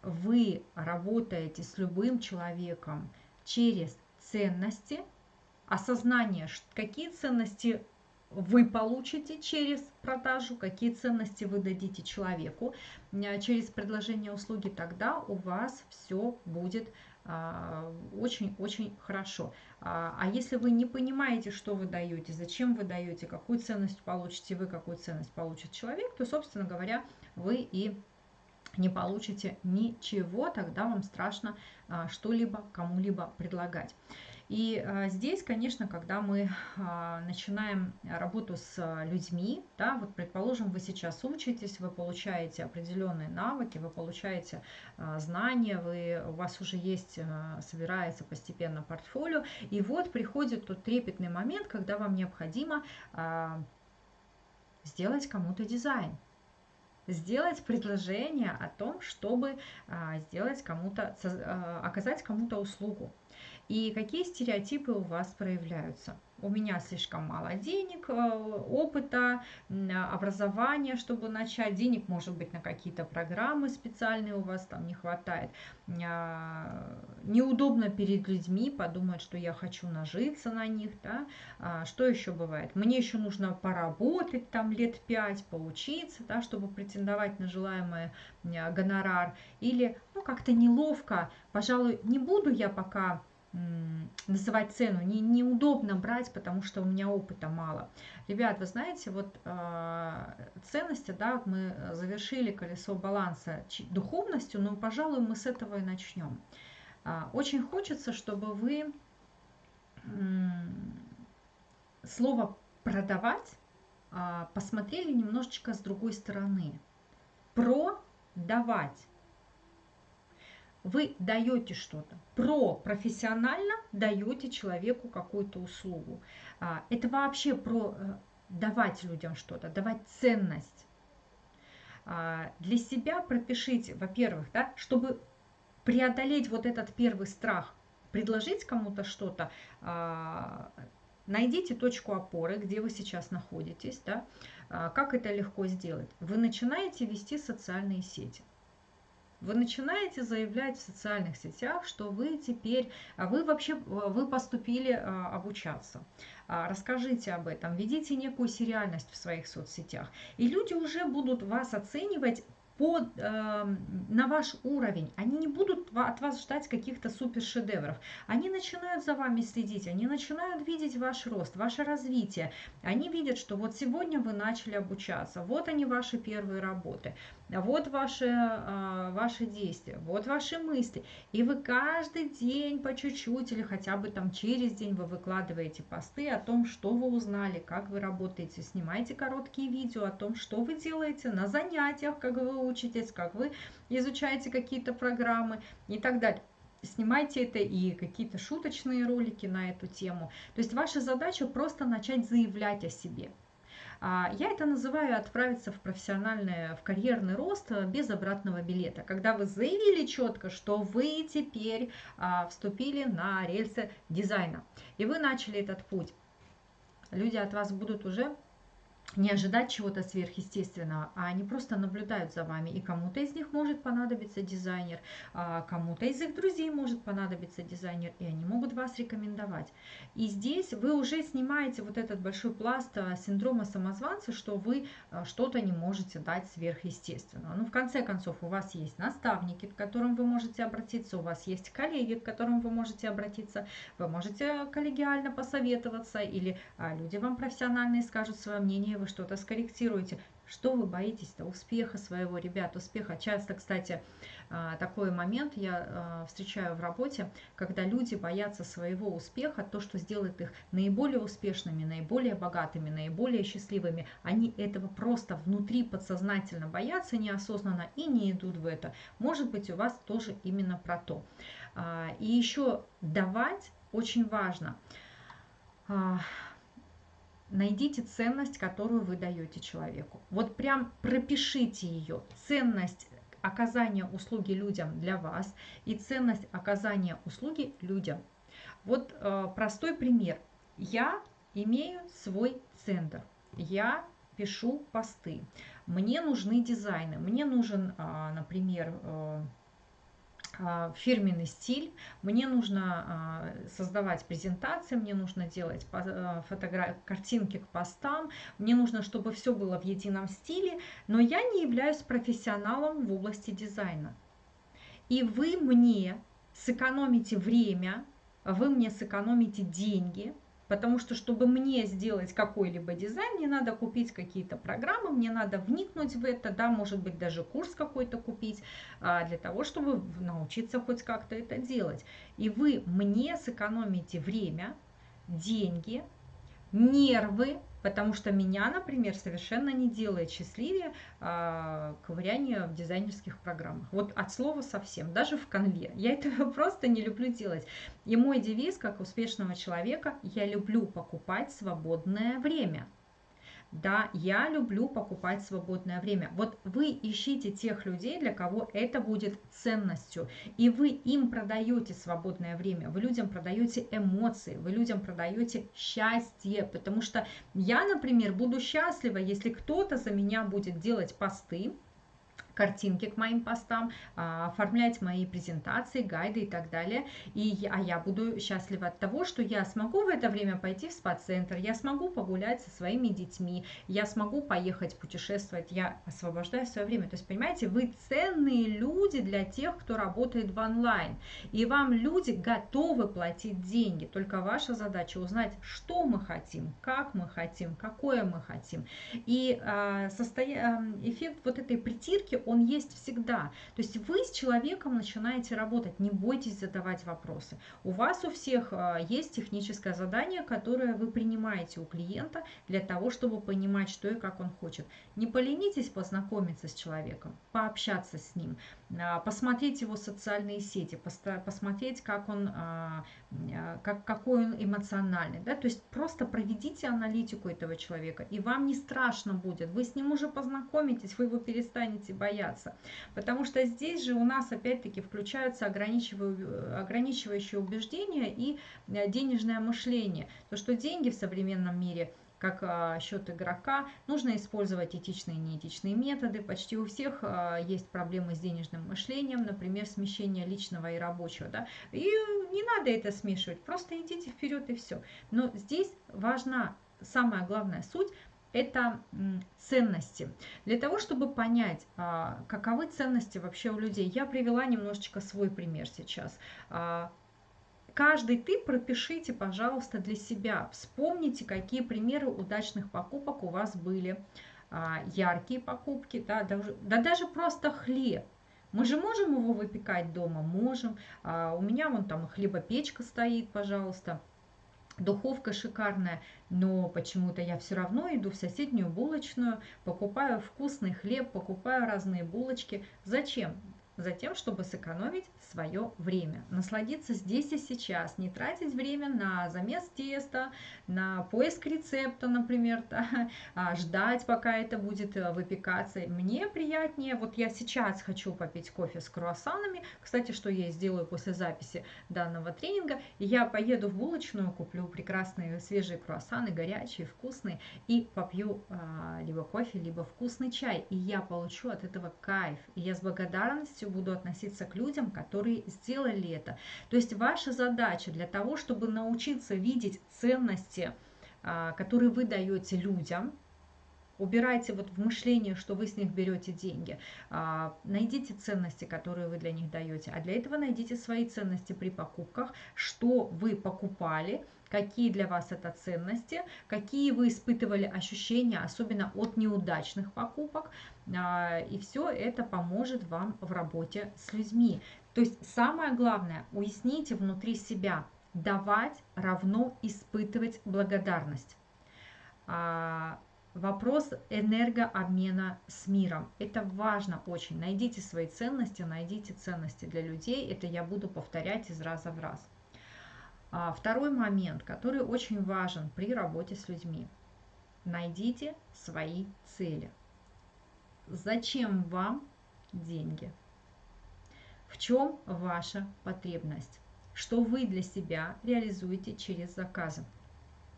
вы работаете с любым человеком через ценности, осознание, какие ценности вы получите через продажу, какие ценности вы дадите человеку э, через предложение услуги, тогда у вас все будет а, очень-очень хорошо. А, а если вы не понимаете, что вы даете, зачем вы даете, какую ценность получите вы, какую ценность получит человек, то, собственно говоря, вы и не получите ничего, тогда вам страшно а, что-либо кому-либо предлагать. И а, здесь, конечно, когда мы а, начинаем работу с людьми, да, вот предположим, вы сейчас учитесь, вы получаете определенные навыки, вы получаете а, знания, вы, у вас уже есть, а, собирается постепенно портфолио, и вот приходит тот трепетный момент, когда вам необходимо а, сделать кому-то дизайн сделать предложение о том, чтобы а, сделать кому-то, а, оказать кому-то услугу. И какие стереотипы у вас проявляются? у меня слишком мало денег, э, опыта, образования, чтобы начать. Денег, может быть, на какие-то программы специальные у вас там не хватает. А, неудобно перед людьми подумать, что я хочу нажиться на них. Да? А, что еще бывает? Мне еще нужно поработать там лет пять, поучиться, да, чтобы претендовать на желаемый гонорар. Или ну, как-то неловко, пожалуй, не буду я пока называть цену. Не, неудобно брать, потому что у меня опыта мало. Ребят, вы знаете, вот э, ценности, да, мы завершили колесо баланса духовностью, но, пожалуй, мы с этого и начнем. Э, очень хочется, чтобы вы э, слово продавать э, посмотрели немножечко с другой стороны. Продавать вы даете что-то. Про профессионально даете человеку какую-то услугу. А, это вообще про э, давать людям что-то, давать ценность. А, для себя пропишите, во-первых, да, чтобы преодолеть вот этот первый страх, предложить кому-то что-то, а, найдите точку опоры, где вы сейчас находитесь, да, как это легко сделать. Вы начинаете вести социальные сети вы начинаете заявлять в социальных сетях, что вы теперь, а вы вообще, вы поступили а, обучаться. А, расскажите об этом, ведите некую сериальность в своих соцсетях. И люди уже будут вас оценивать под, э, на ваш уровень. Они не будут от вас ждать каких-то супер шедевров. Они начинают за вами следить, они начинают видеть ваш рост, ваше развитие. Они видят, что вот сегодня вы начали обучаться, вот они ваши первые работы, вот ваши, э, ваши действия, вот ваши мысли. И вы каждый день по чуть-чуть или хотя бы там через день вы выкладываете посты о том, что вы узнали, как вы работаете, снимаете короткие видео о том, что вы делаете на занятиях, как вы учитесь, как вы изучаете какие-то программы и так далее. Снимайте это и какие-то шуточные ролики на эту тему. То есть ваша задача просто начать заявлять о себе. А, я это называю отправиться в профессиональный, в карьерный рост без обратного билета. Когда вы заявили четко, что вы теперь а, вступили на рельсы дизайна, и вы начали этот путь, люди от вас будут уже не ожидать чего-то сверхъестественного, а они просто наблюдают за вами. И кому-то из них может понадобиться дизайнер, а кому-то из их друзей может понадобиться дизайнер, и они могут вас рекомендовать. И здесь вы уже снимаете вот этот большой пласт а, синдрома самозванца, что вы а, что-то не можете дать сверхъестественного. Ну, в конце концов, у вас есть наставники, к которым вы можете обратиться, у вас есть коллеги, к которым вы можете обратиться, вы можете коллегиально посоветоваться, или люди вам профессиональные скажут свое мнение, вы что-то скорректируете. Что вы боитесь-то? Успеха своего, ребят, успеха. Часто, кстати, а, такой момент я а, встречаю в работе, когда люди боятся своего успеха, то, что сделает их наиболее успешными, наиболее богатыми, наиболее счастливыми. Они этого просто внутри подсознательно боятся неосознанно и не идут в это. Может быть, у вас тоже именно про то. А, и еще давать очень важно найдите ценность, которую вы даете человеку. Вот прям пропишите ее. Ценность оказания услуги людям для вас и ценность оказания услуги людям. Вот э, простой пример. Я имею свой центр. Я пишу посты. Мне нужны дизайны. Мне нужен, э, например, э, фирменный стиль, мне нужно а, создавать презентации, мне нужно делать а, фотографии, картинки к постам, мне нужно, чтобы все было в едином стиле, но я не являюсь профессионалом в области дизайна. И вы мне сэкономите время, вы мне сэкономите деньги, Потому что, чтобы мне сделать какой-либо дизайн, мне надо купить какие-то программы, мне надо вникнуть в это, да, может быть, даже курс какой-то купить, а, для того, чтобы научиться хоть как-то это делать. И вы мне сэкономите время, деньги, нервы, потому что меня, например, совершенно не делает счастливее э, ковыряние в дизайнерских программах. Вот от слова совсем, даже в конве. Я этого просто не люблю делать. И мой девиз, как успешного человека, я люблю покупать свободное время – да, я люблю покупать свободное время. Вот вы ищите тех людей, для кого это будет ценностью. И вы им продаете свободное время, вы людям продаете эмоции, вы людям продаете счастье. Потому что я, например, буду счастлива, если кто-то за меня будет делать посты, картинки к моим постам, а, оформлять мои презентации, гайды и так далее. И, а я буду счастлива от того, что я смогу в это время пойти в спа-центр, я смогу погулять со своими детьми, я смогу поехать путешествовать, я освобождаю свое время. То есть, понимаете, вы ценные люди для тех, кто работает в онлайн. И вам люди готовы платить деньги. Только ваша задача узнать, что мы хотим, как мы хотим, какое мы хотим. И э, состоя... эффект вот этой притирки, он есть всегда. То есть вы с человеком начинаете работать, не бойтесь задавать вопросы. У вас у всех а, есть техническое задание, которое вы принимаете у клиента для того, чтобы понимать, что и как он хочет. Не поленитесь познакомиться с человеком, пообщаться с ним, посмотреть его социальные сети, посмотреть, как он, а, как, какой он эмоциональный. Да? То есть просто проведите аналитику этого человека, и вам не страшно будет. Вы с ним уже познакомитесь, вы его перестанете бояться. Потому что здесь же у нас опять-таки включаются ограничивающие убеждения и денежное мышление. То, что деньги в современном мире как а, счет игрока, нужно использовать этичные и неэтичные методы. Почти у всех а, есть проблемы с денежным мышлением, например, смещение личного и рабочего. Да? И не надо это смешивать, просто идите вперед и все. Но здесь важна самая главная суть, это ценности. Для того, чтобы понять, а, каковы ценности вообще у людей, я привела немножечко свой пример сейчас. А, каждый ты пропишите, пожалуйста, для себя. Вспомните, какие примеры удачных покупок у вас были. А, яркие покупки, да, даже, да даже просто хлеб. Мы же можем его выпекать дома? Можем. У меня вон там хлебопечка стоит, пожалуйста духовка шикарная, но почему-то я все равно иду в соседнюю булочную, покупаю вкусный хлеб, покупаю разные булочки. Зачем? Затем, чтобы сэкономить свое время, насладиться здесь и сейчас, не тратить время на замес теста, на поиск рецепта, например, да, а ждать, пока это будет э, выпекаться. Мне приятнее, вот я сейчас хочу попить кофе с круассанами, кстати, что я сделаю после записи данного тренинга, и я поеду в булочную, куплю прекрасные свежие круассаны, горячие, вкусные, и попью а, либо кофе, либо вкусный чай, и я получу от этого кайф, и я с благодарностью буду относиться к людям, которые сделали это. То есть ваша задача для того, чтобы научиться видеть ценности, а, которые вы даете людям, убирайте вот в мышление, что вы с них берете деньги. А, найдите ценности, которые вы для них даете. А для этого найдите свои ценности при покупках, что вы покупали, какие для вас это ценности, какие вы испытывали ощущения, особенно от неудачных покупок. А, и все это поможет вам в работе с людьми. То есть самое главное, уясните внутри себя, давать равно испытывать благодарность. А, вопрос энергообмена с миром. Это важно очень. Найдите свои ценности, найдите ценности для людей. Это я буду повторять из раза в раз. А, второй момент, который очень важен при работе с людьми. Найдите свои цели. Зачем вам деньги? В чем ваша потребность? Что вы для себя реализуете через заказы?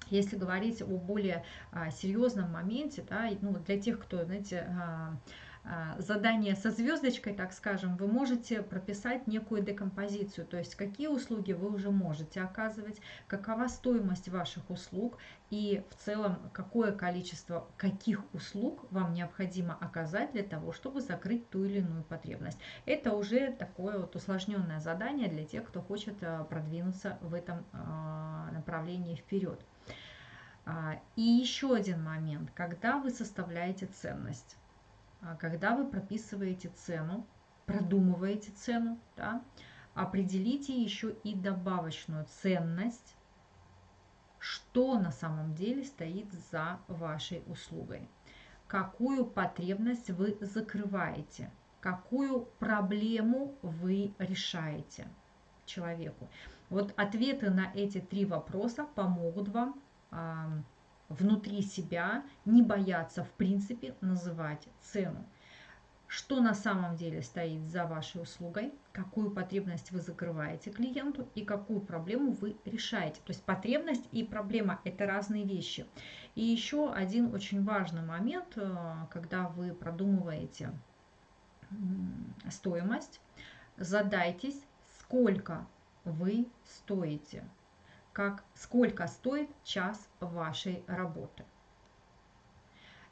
Если говорить о более а, серьезном моменте, да, ну, для тех, кто, знаете, а, задание со звездочкой, так скажем, вы можете прописать некую декомпозицию, то есть какие услуги вы уже можете оказывать, какова стоимость ваших услуг и в целом какое количество каких услуг вам необходимо оказать для того, чтобы закрыть ту или иную потребность. Это уже такое вот усложненное задание для тех, кто хочет а, продвинуться в этом а, направлении вперед. А, и еще один момент, когда вы составляете ценность, а, когда вы прописываете цену, продумываете цену, да, определите еще и добавочную ценность, что на самом деле стоит за вашей услугой, какую потребность вы закрываете, какую проблему вы решаете человеку. Вот ответы на эти три вопроса помогут вам внутри себя не бояться в принципе называть цену. Что на самом деле стоит за вашей услугой, какую потребность вы закрываете клиенту и какую проблему вы решаете. То есть потребность и проблема – это разные вещи. И еще один очень важный момент, э, когда вы продумываете стоимость, задайтесь, сколько вы стоите как сколько стоит час вашей работы.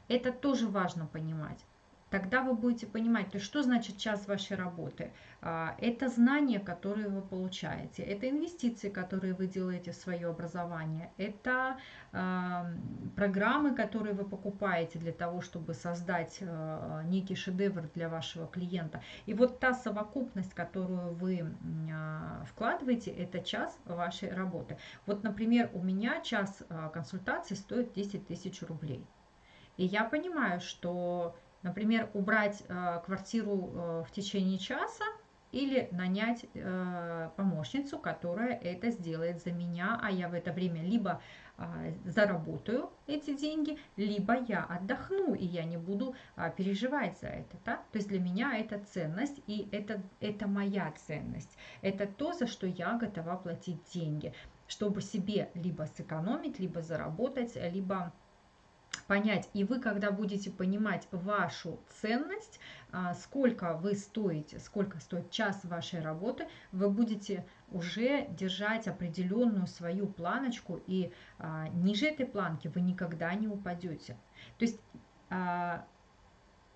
Это тоже важно понимать тогда вы будете понимать, то что значит час вашей работы. А, это знания, которые вы получаете, это инвестиции, которые вы делаете в свое образование, это программы, которые вы покупаете для того, чтобы создать а, некий шедевр для вашего клиента. И вот та совокупность, которую вы а, вкладываете, это час вашей работы. Вот, например, у меня час консультации стоит 10 тысяч рублей. И я понимаю, что Например, убрать э, квартиру э, в течение часа или нанять э, помощницу, которая это сделает за меня, а я в это время либо заработаю эти деньги, либо я отдохну, и я не буду переживать за это. Да? То есть для меня это ценность, и это, это моя ценность. Это то, за что я готова платить деньги, чтобы себе либо сэкономить, либо заработать, либо понять. И вы, когда будете понимать вашу ценность, а, сколько вы стоите, сколько стоит час вашей работы, вы будете уже держать определенную свою планочку, и а, ниже этой планки вы никогда не упадете. То есть, а,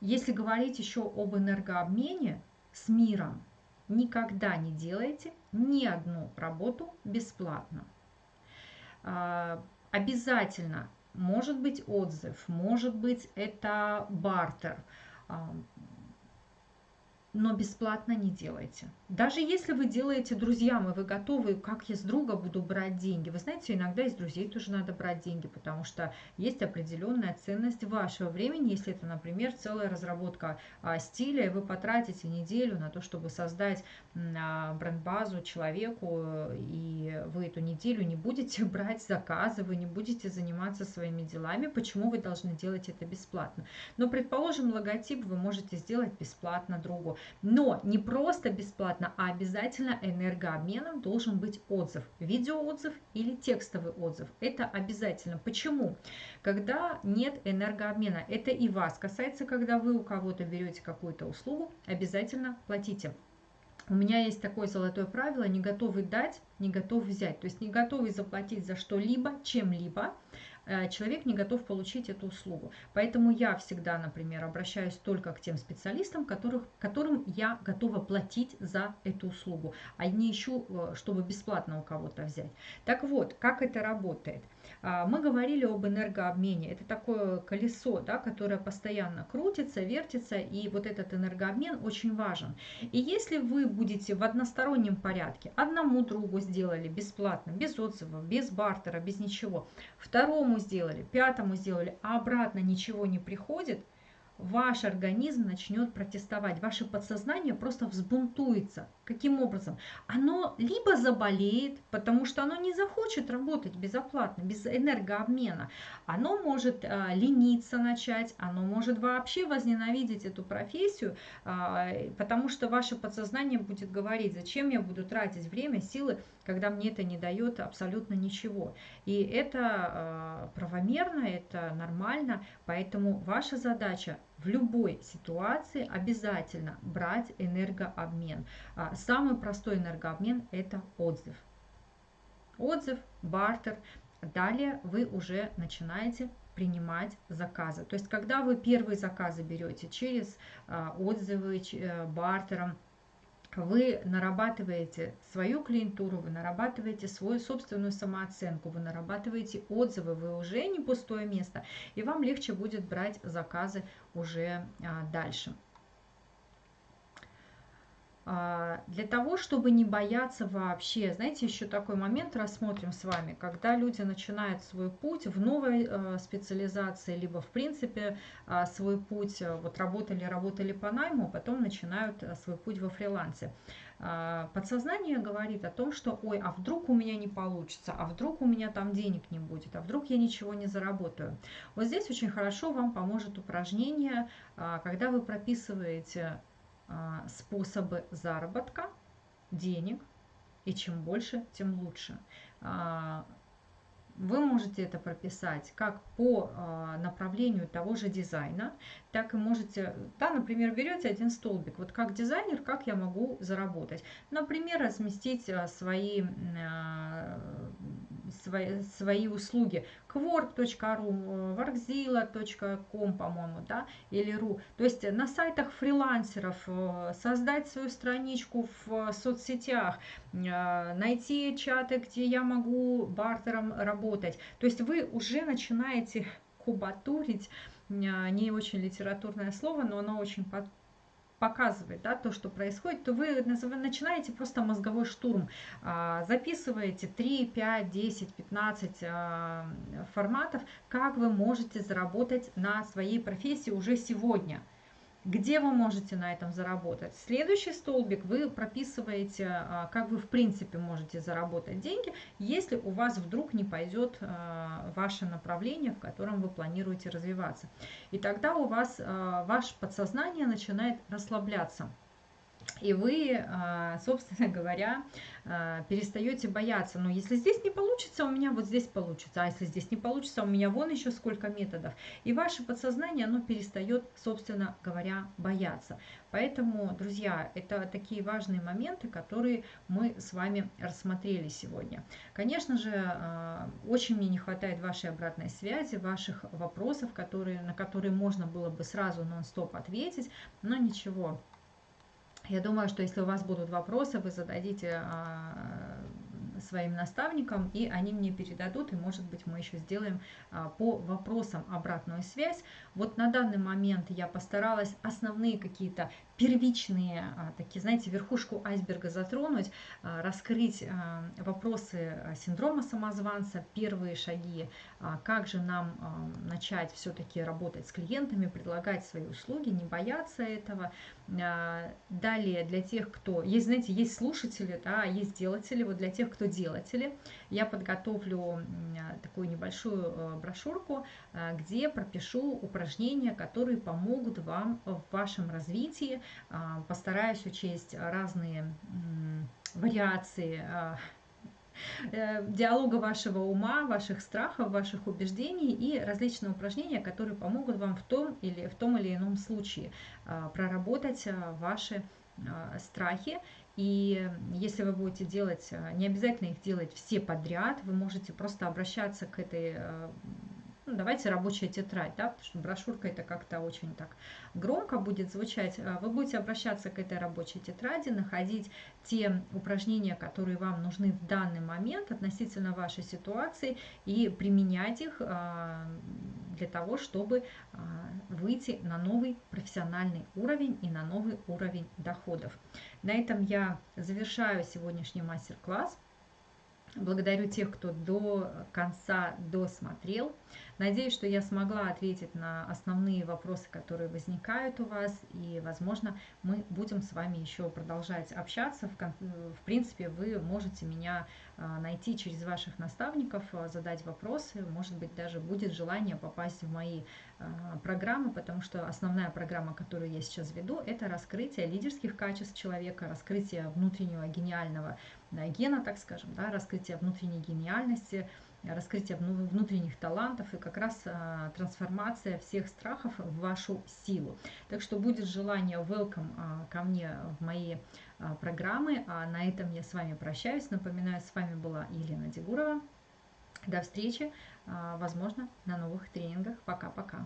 если говорить еще об энергообмене с миром, никогда не делайте ни одну работу бесплатно. Обязательно может быть отзыв, может быть это бартер, но бесплатно не делайте. Даже если вы делаете друзьям, и вы готовы, как я с друга буду брать деньги. Вы знаете, иногда из друзей тоже надо брать деньги, потому что есть определенная ценность вашего времени. Если это, например, целая разработка а, стиля, и вы потратите неделю на то, чтобы создать а, бренд-базу человеку, и вы эту неделю не будете брать заказы, вы не будете заниматься своими делами, почему вы должны делать это бесплатно? Но, предположим, логотип вы можете сделать бесплатно другу. Но не просто бесплатно, а обязательно энергообменом должен быть отзыв. Видеоотзыв или текстовый отзыв. Это обязательно. Почему? Когда нет энергообмена. Это и вас касается, когда вы у кого-то берете какую-то услугу, обязательно платите. У меня есть такое золотое правило, не готовый дать, не готов взять. То есть не готовый заплатить за что-либо, чем-либо, человек не готов получить эту услугу. Поэтому я всегда, например, обращаюсь только к тем специалистам, которых, которым я готова платить за эту услугу, а не ищу, э, чтобы бесплатно у кого-то взять. Так вот, как это работает? А, мы говорили об энергообмене. Это такое колесо, да, которое постоянно крутится, вертится, и вот этот энергообмен очень важен. И если вы будете в одностороннем порядке, одному другу сделали бесплатно, без отзывов, без бартера, без ничего, второму сделали, пятому сделали, а обратно ничего не приходит – ваш организм начнет протестовать, ваше подсознание просто взбунтуется. Каким образом? Оно либо заболеет, потому что оно не захочет работать безоплатно, без энергообмена. Оно может э, лениться начать, оно может вообще возненавидеть эту профессию, э, потому что ваше подсознание будет говорить, зачем я буду тратить время, силы, когда мне это не дает абсолютно ничего. И это э, правомерно, это нормально, поэтому ваша задача в любой ситуации обязательно брать энергообмен. А, самый простой энергообмен – это отзыв. Отзыв, бартер. Далее вы уже начинаете принимать заказы. То есть, когда вы первые заказы берете через а, отзывы, э, бартером, вы нарабатываете свою клиентуру, вы нарабатываете свою собственную самооценку, вы нарабатываете отзывы, вы уже не пустое место, и вам легче будет брать заказы уже а, дальше. А, для того, чтобы не бояться вообще, знаете, еще такой момент рассмотрим с вами, когда люди начинают свой путь в новой э, специализации, либо в принципе э, свой путь, вот работали, работали по найму, потом начинают свой путь во фрилансе. Подсознание говорит о том, что, ой, а вдруг у меня не получится, а вдруг у меня там денег не будет, а вдруг я ничего не заработаю. Вот здесь очень хорошо вам поможет упражнение, когда вы прописываете а, способы заработка денег, и чем больше, тем лучше. А, вы можете это прописать как по а, направлению того же дизайна, так и можете, да, например, берете один столбик, вот как дизайнер, как я могу заработать. Например, разместить свои свои, свои услуги. Quark.ru, workzilla.com, по-моему, да, или ру. То есть на сайтах фрилансеров э, создать свою страничку в соцсетях, э, найти чаты, где я могу бартером работать. То есть вы уже начинаете кубатурить, э, не очень литературное слово, но оно очень показывает да, то, что происходит, то вы начинаете просто мозговой штурм. А, записываете 3, 5, 10, 15 форматов, как вы можете заработать на своей профессии уже сегодня – где вы можете на этом заработать. Следующий столбик вы прописываете, а, как вы в принципе можете заработать деньги, если у вас вдруг не пойдет а, ваше направление, в котором вы планируете развиваться. И тогда у вас а, ваше подсознание начинает расслабляться. И вы, а, собственно говоря, а, перестаете бояться. Но если здесь не получится, у меня вот здесь получится. А если здесь не получится, у меня вон еще сколько методов. И ваше подсознание, оно перестает, собственно говоря, бояться. Поэтому, друзья, это такие важные моменты, которые мы с вами рассмотрели сегодня. Конечно же, а, очень мне не хватает вашей обратной связи, ваших вопросов, которые, на которые можно было бы сразу нон-стоп ответить. Но ничего, я думаю, что если у вас будут вопросы, вы зададите а, своим наставникам, и они мне передадут, и, может быть, мы еще сделаем а, по вопросам обратную связь. Вот на данный момент я постаралась основные какие-то первичные, а, такие, знаете, верхушку айсберга затронуть, а, раскрыть а, вопросы синдрома самозванца, первые шаги, как же нам начать все-таки работать с клиентами, предлагать свои услуги, не бояться этого. Далее для тех, кто... Есть, знаете, есть слушатели, да, есть делатели. Вот для тех, кто делатели, я подготовлю такую небольшую брошюрку, где пропишу упражнения, которые помогут вам в вашем развитии, а, постараюсь учесть разные вариации э, диалога вашего ума, ваших страхов, ваших убеждений и различные упражнения, которые помогут вам в том или в том или ином случае проработать ваши страхи. И если вы будете делать, не обязательно их делать все подряд, вы можете просто обращаться к этой ну, давайте рабочая тетрадь, да, потому что брошюрка это как-то очень так громко будет звучать. А вы будете обращаться к этой рабочей тетради, находить те упражнения, которые вам нужны в данный момент относительно вашей ситуации и применять их а, для того, чтобы а, выйти на новый профессиональный уровень и на новый уровень доходов. На этом я завершаю сегодняшний мастер-класс. Благодарю тех, кто до конца досмотрел. Надеюсь, что я смогла ответить на основные вопросы, которые возникают у вас. И, возможно, мы будем с вами еще продолжать общаться. В принципе, вы можете меня а, найти через ваших наставников, а, задать вопросы. Может быть, даже будет желание попасть в мои а, программы, потому что основная программа, которую я сейчас веду, это раскрытие лидерских качеств человека, раскрытие внутреннего гениального гена, так скажем, да, раскрытие внутренней гениальности, раскрытие внутренних талантов и как раз а, трансформация всех страхов в вашу силу. Так что будет желание welcome а, ко мне в мои а, программы. А на этом я с вами прощаюсь. Напоминаю, с вами была Елена Дегурова. До встречи, возможно, на новых тренингах. Пока-пока.